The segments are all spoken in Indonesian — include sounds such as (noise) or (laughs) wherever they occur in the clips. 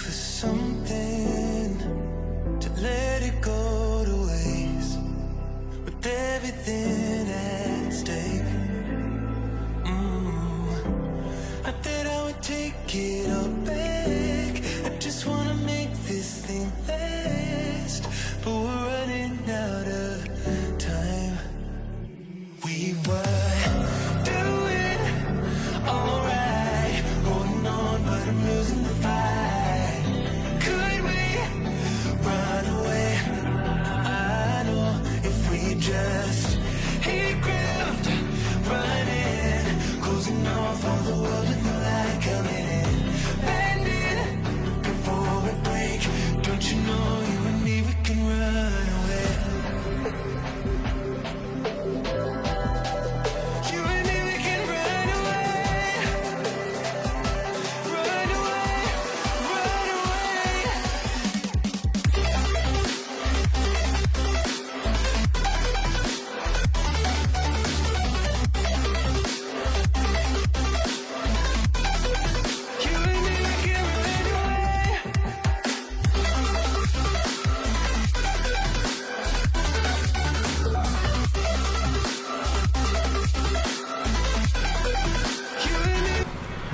for something to let it go to waste with everything at stake. Mm. I thought I would take it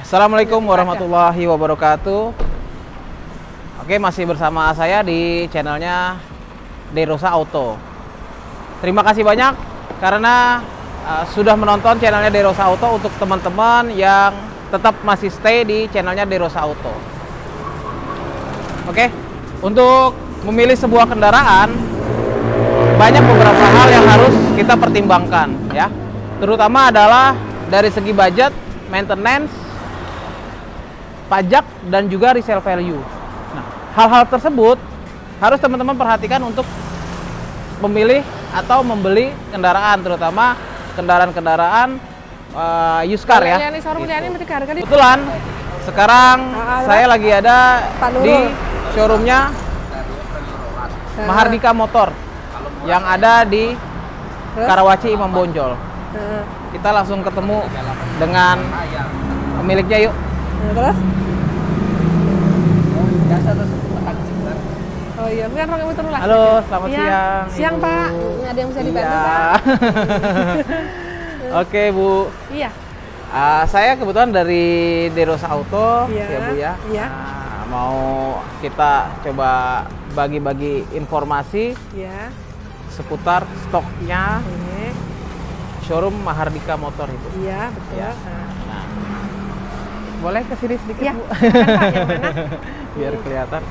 Assalamualaikum warahmatullahi wabarakatuh. Oke, masih bersama saya di channelnya Derosa Auto. Terima kasih banyak karena uh, sudah menonton channelnya Derosa Auto untuk teman-teman yang tetap masih stay di channelnya Derosa Auto. Oke, untuk memilih sebuah kendaraan banyak beberapa hal yang harus kita pertimbangkan ya. Terutama adalah dari segi budget, maintenance, pajak dan juga resale value. Nah, hal-hal tersebut harus teman-teman perhatikan untuk memilih atau membeli kendaraan, terutama kendaraan-kendaraan uh, used car ya. Gitu. Kebetulan sekarang Ah, saya lagi ada di showroomnya Mahardika Motor yang ada di? Karawaci Imam Bonjol. Kita langsung ketemu dengan pemiliknya yuk. Nah, terus? Oh iya, kan orang lah. Halo, selamat Iya. siang. Siang, Ibu. Pak. Ada yang bisa dibantu, Iya. Pak? (laughs) Oke, Bu. Iya. Ah, saya kebetulan dari Derosa Auto, Iya. ya Bu ya. Iya. Nah, mau kita coba bagi-bagi informasi Iya. seputar stoknya Oke. showroom Mahardika Motor itu. Iya, betul. Ya. Nah. Boleh ke sini sedikit Iya. Bu? Yang (laughs) mana? Biar kelihatan.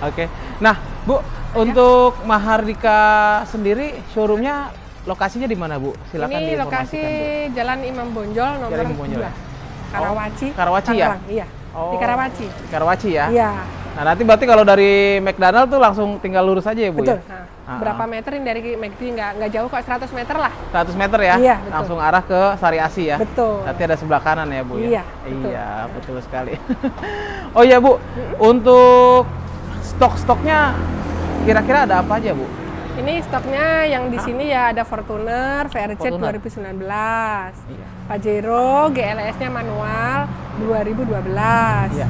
Oke. Nah, Bu, untuk Mahardika sendiri showroomnya lokasinya di mana Bu? Silakan Ini lokasi Bu. Jalan Imam Bonjol nomor Jalan Imam Bonjol, 2. ya? Karawaci. Oh, Karawaci ya? Iya. Oh. Di Karawaci. Karawaci ya? Iya. Nah, nanti berarti kalau dari McDonald tuh langsung tinggal lurus aja ya Bu Betul. ya? Nah, Ah, berapa ah. meter ini dari McD nggak nggak jauh kok 100 meter lah. 100 meter ya? Iya, betul. Langsung arah ke Sari Asi ya? Betul. Nanti ada sebelah kanan ya Bu ya? Iya, betul. Iya, betul sekali. (laughs) oh iya Bu, untuk stok-stoknya kira-kira ada apa aja Bu? Ini stoknya yang di sini ya ada Fortuner VRZ Fortuner. 2019. Iya. Pajero GLS-nya manual 2012. Iya.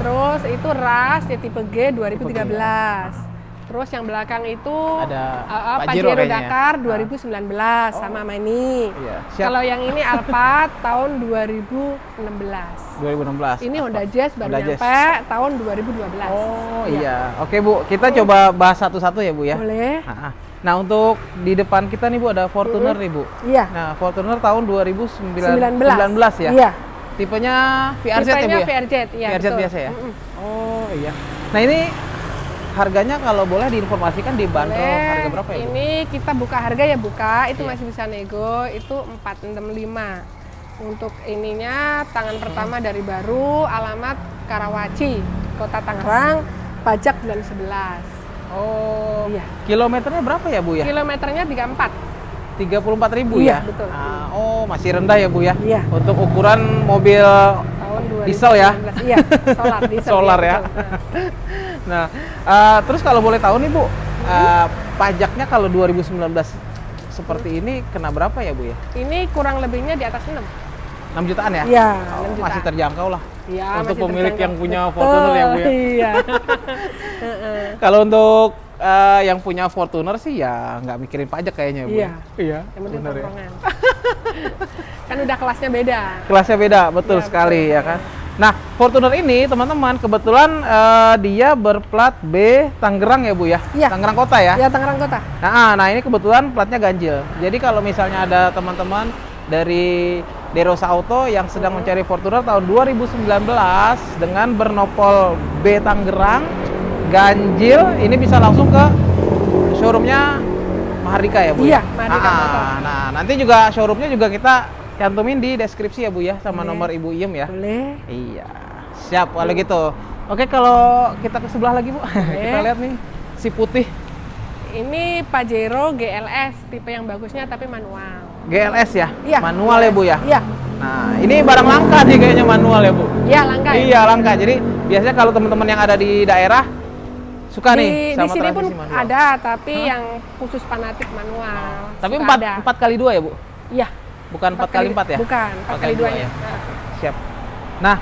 Terus itu RAS ya tipe G 2013. Terus yang belakang itu Ada uh, uh, Pajero Pajero, ya? Dakar Ah. 2019 sama sama ini. Iya, siap. Kalau yang ini Alphard (laughs) tahun 2016. 2016. Ini Honda Jazz baru Honda Jazz. nyampe tahun 2012. Oh iya. Oke Bu, kita coba bahas satu-satu ya Bu ya. Boleh? Nah, nah, untuk di depan kita nih Bu ada Fortuner nih Bu. Iya. Nah, Fortuner tahun 2019 19. ya. Iya. Tipenya VRZ ya Bu Tipenya ya? VRZ, iya VRZ betul. biasa ya? Mm-mm. Oh iya. Nah ini harganya kalau boleh diinformasikan di bandrol Boleh. harga berapa ya Bu? Ini kita buka harga ya buka, itu Iya. masih bisa nego, itu 465. Untuk ininya tangan pertama dari baru, alamat Karawaci, Kota Tangerang, pajak bulan 11. Oh, Iya. kilometernya berapa ya Bu ya? Kilometernya 34. 34 ribu Iya, ya? betul. Ah, oh masih rendah ya Bu ya? Iya. Untuk ukuran mobil Tahun 2019. Diesel ya? Iya, solar (laughs) diesel. Solar iya, ya. (laughs) Nah. Eh, terus kalau boleh tahu nih Bu, eh, pajaknya kalau 2019 seperti ini kena berapa ya Bu ya? Ini kurang lebihnya di atas 6. 6 jutaan ya? Iya, Oh, 6 juta. masih terjangkau lah. Ya, untuk masih pemilik terjangkau. yang punya Betul, Fortuner ya Bu ya. Iya. (laughs) Kalau untuk eh, yang punya Fortuner sih ya nggak mikirin pajak kayaknya Bu. Iya. Iya. Yang penting ya. (laughs) kan udah kelasnya beda. Kelasnya beda, betul Iya, sekali betul. ya kan. Nah, Fortuner ini teman-teman kebetulan eh, dia berplat B Tangerang ya Bu ya. Iya. Tangerang Kota ya. Ya Tangerang Kota. Nah, nah ini kebetulan platnya ganjil. Jadi kalau misalnya ada teman-teman dari Derosa Auto yang sedang mencari Fortuner tahun 2019 dengan bernopol B Tangerang ganjil, ini bisa langsung ke showroomnya Mahardika ya Bu? Iya, ya? Mahardika Ah. Nah, nanti juga showroomnya juga kita cantumin di deskripsi ya Bu ya, sama Boleh. nomor Ibu Iem ya. Boleh. Iya, siap kalau gitu. Oke, kalau kita ke sebelah lagi Bu, (laughs) kita lihat nih si putih Ini Pajero GLS tipe yang bagusnya tapi manual. GLS ya, Iya. manual ya Bu ya. Iya. Nah, ini barang langka nih kayaknya manual ya Bu. Iya langka. ya? Iya langka. Jadi biasanya kalau teman-teman yang ada di daerah suka Di, nih di sama sini pun manual. ada, tapi yang khusus fanatik manual. Tapi empat empat kali dua ya Bu? Iya. Bukan empat kali empat ya? Bukan, empat kali dua duanya. ya? Nah, Siap. Nah,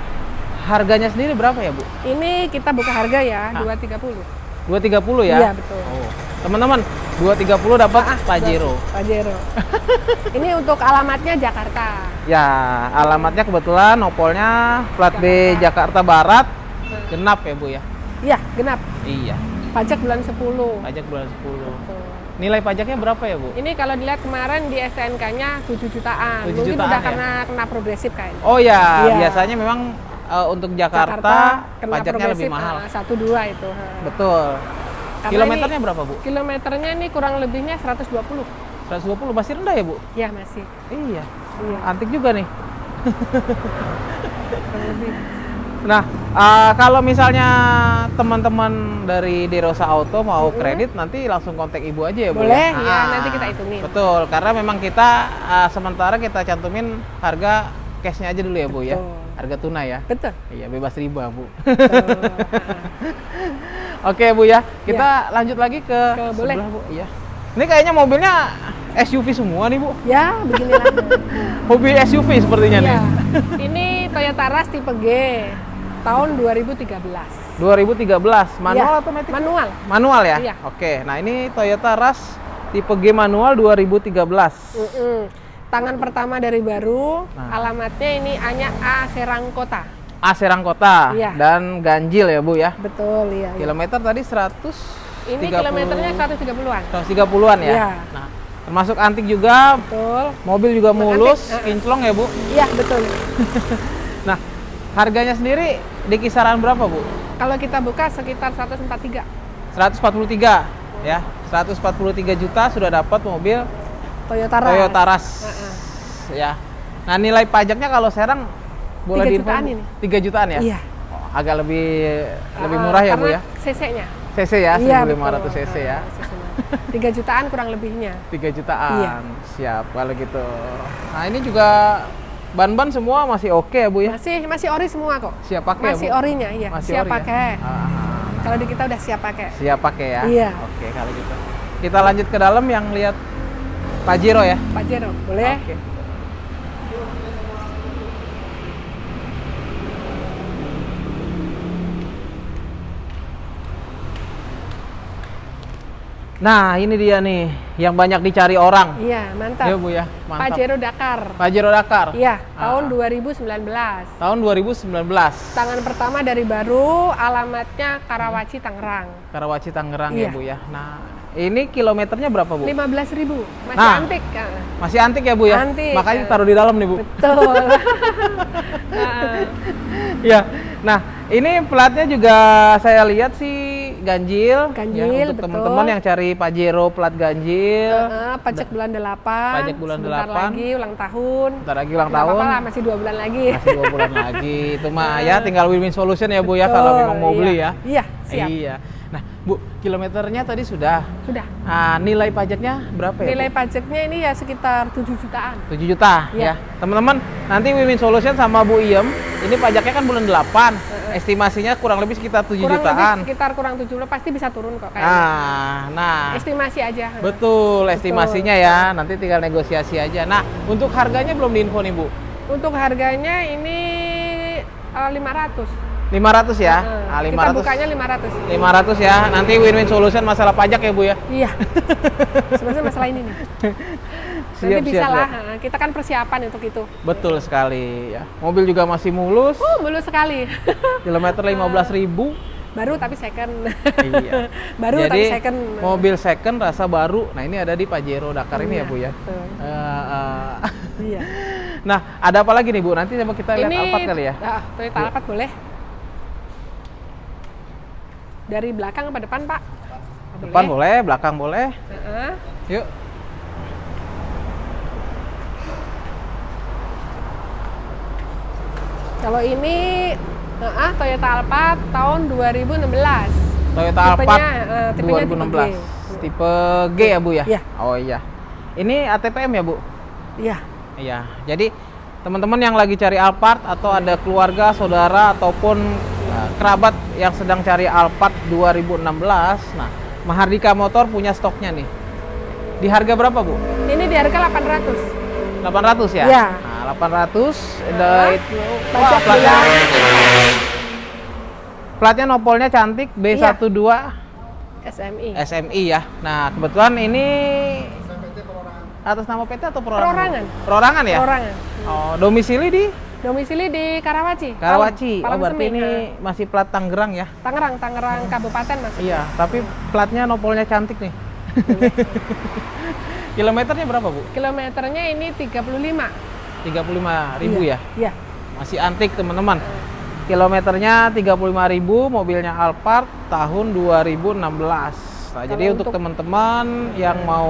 harganya sendiri berapa ya Bu? Ini kita buka harga ya, Ah. 230. 230 ya? Iya, betul. Oh. Teman-teman, 230 dapat Ah, Pajero. Pajero. (laughs) ini untuk alamatnya Jakarta. Ya, alamatnya kebetulan nopolnya plat B Jakarta Barat genap ya Bu ya? Iya, genap. Iya. Pajak bulan 10. Pajak bulan 10. Tuh. Nilai pajaknya berapa ya Bu? Ini kalau dilihat kemarin di STNK-nya 7 jutaan. 7 Mungkin jutaan udah ya? karena kena progresif kayaknya. Oh ya, Iya. biasanya memang eh, untuk Jakarta, pajaknya lebih mahal. ah, satu dua itu. Betul. Karena Kilometernya ini- berapa Bu? Kilometernya ini kurang lebihnya 120. 120 masih rendah ya Bu? Ya masih. Iya. Iya. Antik juga nih. (laughs) Nah, eh, kalau misalnya teman-teman dari Derosa Auto mau kredit, nanti langsung kontak ibu aja ya Bu? Boleh, ya? ya, nanti kita hitungin. Betul, karena memang kita eh, sementara kita cantumin harga cashnya aja dulu ya Bu ya? Harga tunai ya? Betul. Iya, bebas riba Bu. (laughs) Oke Bu ya, kita lanjut lagi ke, Ke- boleh. sebelah Bu. Iya. Ini kayaknya mobilnya SUV semua nih Bu. ya, beginilah. (laughs) Hobi SUV sepertinya nih. ya. Ini Toyota Rush tipe G tahun 2013. 2013, manual Ya, atau matic? Manual. Manual ya? Iya. Oke, nah ini Toyota Rush tipe G manual 2013. Mm-mm. Tangan pertama dari baru, Nah. alamatnya ini hanya A Serang Kota. A Serang Kota Iya. dan ganjil ya Bu ya. Betul, iya. iya. Kilometer tadi 100 Ini kilometernya 130-an. 130-an ya. Iya. Nah, termasuk antik juga, Betul. mobil juga Antik, mulus, uh-uh. kinclong ya Bu. Iya, betul. (laughs) Nah, harganya sendiri di kisaran berapa Bu? Kalau kita buka sekitar 143. 143 ya. 143 juta sudah dapat mobil Toyota Rush. Toyota Rush. Uh-uh. Ya. Nah, nilai pajaknya kalau Serang boleh Tiga diinfo, jutaan Bu? ini. 3 jutaan ya? Iya. Oh, agak lebih lebih Uh, murah ya, Bu ya? CC-nya. CC ya, Iya, 1500 betul. cc ya. Uh. 3 jutaan kurang lebihnya. 3 jutaan. Iya. Siap kalau gitu. Nah, ini juga ban-ban semua masih oke ya, Bu ya? Masih masih ori semua kok. Siap pakai Masih ya, Bu? orinya, iya. Masih siap ori ya? pakai. Ah, Kalau di kita udah siap pakai. siap pakai ya? Iya. Oke, kalau gitu. Kita lanjut ke dalam yang lihat Pajero ya? Pajero, boleh? Oke. Nah, ini dia nih yang banyak dicari orang. Iya, mantap. Ya, Bu ya. Mantap. Pajero Dakar. Pajero Dakar. Iya, Ah. tahun 2019. Tahun 2019. Tangan pertama dari baru, alamatnya Karawaci, Tangerang. Karawaci Tangerang ya, Iya. Bu ya. Nah, ini kilometernya berapa, Bu? 15.000, masih Nah. antik. ah. Masih antik ya, Bu ya? Antik, Makanya ya. taruh di dalam nih, Bu. Betul. (laughs) (laughs) Ah, Iya. Nah, ini platnya juga saya lihat sih ganjil. Ganjil, ya, untuk betul. teman-teman yang cari Pajero plat ganjil. ah, pajak bulan 8. Pajak bulan Sebentar 8. lagi ulang tahun. Bentar lagi ulang tahun. apa-apa lah, masih dua bulan lagi. Masih dua bulan lagi. Itu mah ya tinggal win-win solution ya, Bu ya kalau memang mau beli iya. ya. Iya, siap. Iya. Nah, Bu, kilometernya tadi sudah. Sudah. Nah, nilai pajaknya berapa ya? Bu? Nilai pajaknya ini ya sekitar 7 jutaan. 7 juta ya. Iya. Teman-teman, nanti Wimin Solution sama Bu Iem, ini pajaknya kan bulan 8. Estimasinya kurang lebih sekitar 7 Kurang jutaan. lebih sekitar kurang 70 pasti bisa turun kok kayaknya. Nah, nah. Estimasi aja. Betul, estimasinya ya. Nanti tinggal negosiasi aja. Nah, untuk harganya belum diinfo nih, Bu. Untuk harganya ini eh, 500. 500 ya. Heeh. Nah, Kita 500. bukanya 500. 500 ya. Nanti win-win solution masalah pajak ya, Bu ya. Iya. (laughs) Sebenarnya masalah ini nih. (laughs) Nanti Siap, bisa siap, lah. siap. Kita kan persiapan untuk itu. Betul sekali ya. Mobil juga masih mulus. Uh, mulus sekali. (laughs) Kilometer 15.000. Baru tapi second. iya. Baru Jadi tapi second. mobil second rasa baru. Nah, ini ada di Pajero Dakar ini ya, Iya, Bu ya. betul. Eh, eh. Iya. nah, ada apa lagi nih, Bu? Nanti coba kita lihat ini Alphard kali ya. Ah, Toyota Alphard boleh. Dari belakang apa depan, Pak? Oh, Depan boleh, belakang boleh. Heeh. Yuk. Kalau ini heeh, Toyota Alphard tahun 2016. Toyota Alphard eh, tipenya tipe 2016. G. Tipe G ya, Bu ya? Iya. Oh iya. Ini ATPM ya, Bu? Iya. Iya. Jadi teman-teman yang lagi cari Alphard atau ada keluarga, saudara ataupun kerabat yang sedang cari Alphard 2016, nah Mahardika Motor punya stoknya nih. Di harga berapa, Bu? Ini di harga 800. 800 ya? Iya. Nah, 800 ada Nah, itu. Wah, platnya, platnya nopolnya cantik Iya. B12 SMI. SMI ya. Nah, kebetulan ini atas nama PT atau perorangan? Perorangan. Perorangan ya? Orangan. Oh, domisili di Domisili di Karawaci. Karawaci. Palang Oh, berarti Semi, ini masih plat Tangerang ya? Tangerang, Tangerang Kabupaten Mas. Iya, tapi platnya nopolnya cantik nih. (laughs) Kilometernya berapa, Bu? Kilometernya ini 35. 35 ribu ya? Iya. Masih antik, teman-teman. Kilometernya 35.000, mobilnya Alphard tahun 2016. Nah, jadi untuk untuk- teman-teman yang mau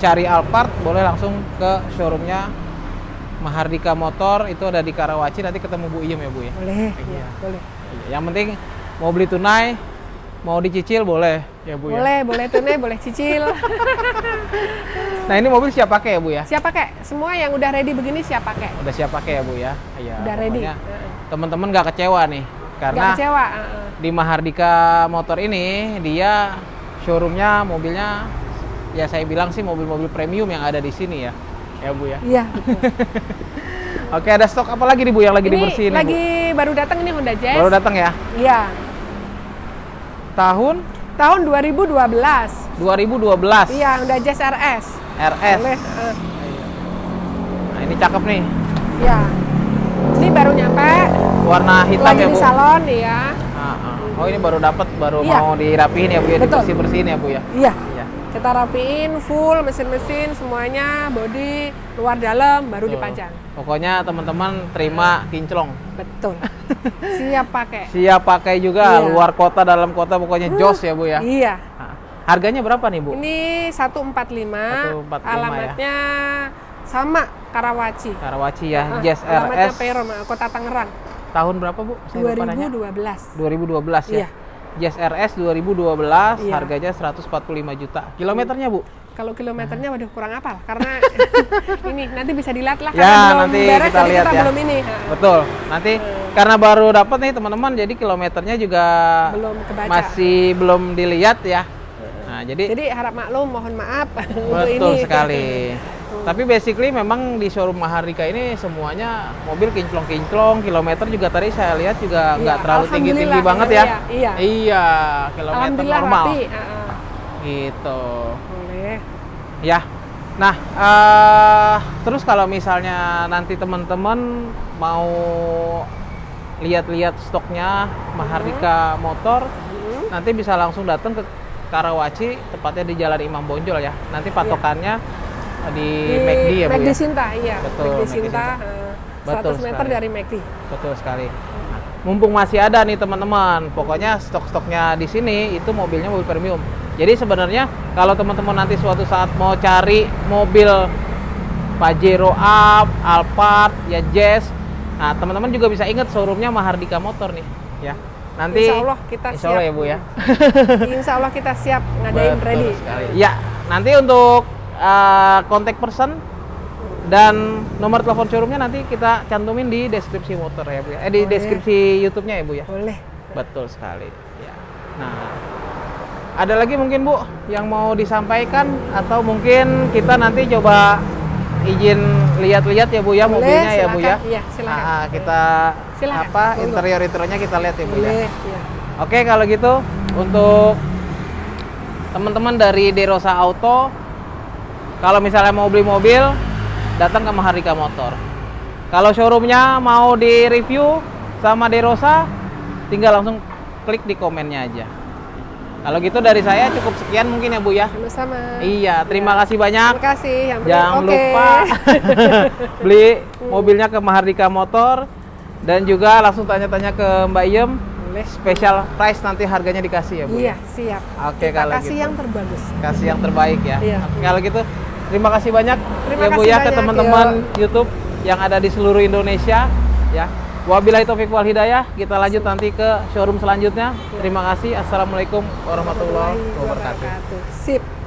cari Alphard, boleh langsung ke showroomnya Mahardika Motor, itu ada di Karawaci, nanti ketemu Bu Iem ya, Bu ya? Boleh. Iya. Iya, boleh. Yang penting mau beli tunai, mau dicicil boleh ya, Bu ya? Boleh, boleh tunai, boleh cicil. (laughs) Nah, ini mobil siap pakai ya, Bu ya? siap pakai? Semua yang udah ready begini siap pakai. Udah siap pakai ya, Bu ya? Iya. Udah ready. Teman-teman nggak kecewa nih, karena Nggak kecewa. di Mahardika Motor ini dia showroomnya mobilnya ya saya bilang sih mobil-mobil premium yang ada di sini ya ya Bu ya Iya. (laughs) oke ada stok apa lagi nih Bu yang lagi ini dibersihin nih, lagi baru datang ini Honda Bu? Jazz. baru datang ya Iya. tahun Tahun 2012. 2012 Iya, Honda Jazz RS. RS Boleh. heeh. nah ini cakep nih Iya. Ini baru nyampe. warna hitam lagi ya di Bu salon ya. Oh ini baru dapat baru Iya. mau dirapihin ya Bu ya Betul. dibersih bersihin ya Bu ya Iya. Kita rapiin full mesin-mesin semuanya, body, luar dalam baru Betul. dipajang. pokoknya teman-teman terima kinclong Betul. (laughs) Siap pakai. siap pakai juga Iya. luar kota dalam kota pokoknya jos ya Bu ya Iya. Nah, harganya berapa nih Bu? Ini 145, 145 alamatnya sama Karawaci. Karawaci ya, Ah, Jazz alamatnya RS. Perum, Kota Tangerang. Tahun berapa Bu? Saya lupa nanya. 2012. 2012 ya. Iya. Jazz RS 2012, Iya. harganya 145 juta. Kilometernya Bu? Kalau kilometernya waduh kurang apal karena (laughs) ini nanti bisa dilihat lah Ya, karena belum nanti beres kita lihat kita ya. belum ini. Betul. Nanti karena baru dapat nih teman-teman, jadi kilometernya juga Belum kebaca. masih belum dilihat ya. Nah, jadi, Jadi harap maklum, mohon maaf (laughs) untuk betul ini. (laughs) Tapi basically memang di showroom Mahardika ini semuanya mobil kinclong-kinclong, kilometer juga tadi saya lihat juga Iya, nggak terlalu tinggi-tinggi banget ya. iya, iya. Iya, kilometer normal. rapi. Gitu. Boleh. Ya. Nah, eh terus kalau misalnya nanti teman-teman mau lihat-lihat stoknya Mahardika Motor, Hmm. nanti bisa langsung datang ke Karawaci, tepatnya di Jalan Imam Bonjol ya. Nanti patokannya di, McD ya, Bu McD ya? Sinta, iya. Betul, McD McD Sinta, Sinta. eh, Betul 100 meter sekali. dari McD. Betul sekali. Nah, mumpung masih ada nih teman-teman, pokoknya stok-stoknya di sini itu mobilnya mobil premium. Jadi sebenarnya kalau teman-teman nanti suatu saat mau cari mobil Pajero Up, Alphard, ya Jazz, nah teman-teman juga bisa ingat showroomnya Mahardika Motor nih, ya. Nanti Insya Allah kita Insya Allah siap. ya Bu ya. Insya Allah kita siap (laughs) ngadain Betul ready. sekali. Ya, nanti untuk uh, kontak person dan nomor telepon showroomnya nanti kita cantumin di deskripsi motor ya Bu ya. Eh di Boleh. deskripsi YouTube-nya ya Bu ya. Boleh. Betul sekali. Ya. Nah, ada lagi mungkin Bu yang mau disampaikan atau mungkin kita nanti coba izin lihat-lihat ya Bu ya Boleh, mobilnya ya Bu ya. silakan. Iya, silakan. Ah, kita Silakan, apa monggo. interior-interiornya kita lihat ya Bu ya. Boleh, ya. Oke, kalau gitu untuk teman-teman dari Derosa Auto kalau misalnya mau beli mobil datang ke Mahardika Motor. Kalau showroomnya mau di review sama Derosa tinggal langsung klik di komennya aja. Kalau gitu dari saya cukup sekian mungkin ya Bu ya. Sama-sama. Iya, terima kasih banyak. Terima kasih. Yang. Jangan Oke. lupa (laughs) beli mobilnya ke Mahardika Motor dan juga langsung tanya-tanya ke Mbak Iem. Boleh. Special price nanti harganya dikasih ya Bu. Iya, ya? siap. Oke, Kita kalau kasih gitu. yang terbagus. Kasih yang terbaik ya. Iya. Kalau gitu terima kasih banyak Terima ya Bu kasih ya ke teman-teman YouTube yang ada di seluruh Indonesia ya. Wabillahi taufiq wal hidayah. Kita lanjut nanti ke showroom selanjutnya. Terima kasih. Assalamualaikum warahmatullahi wabarakatuh. Sip.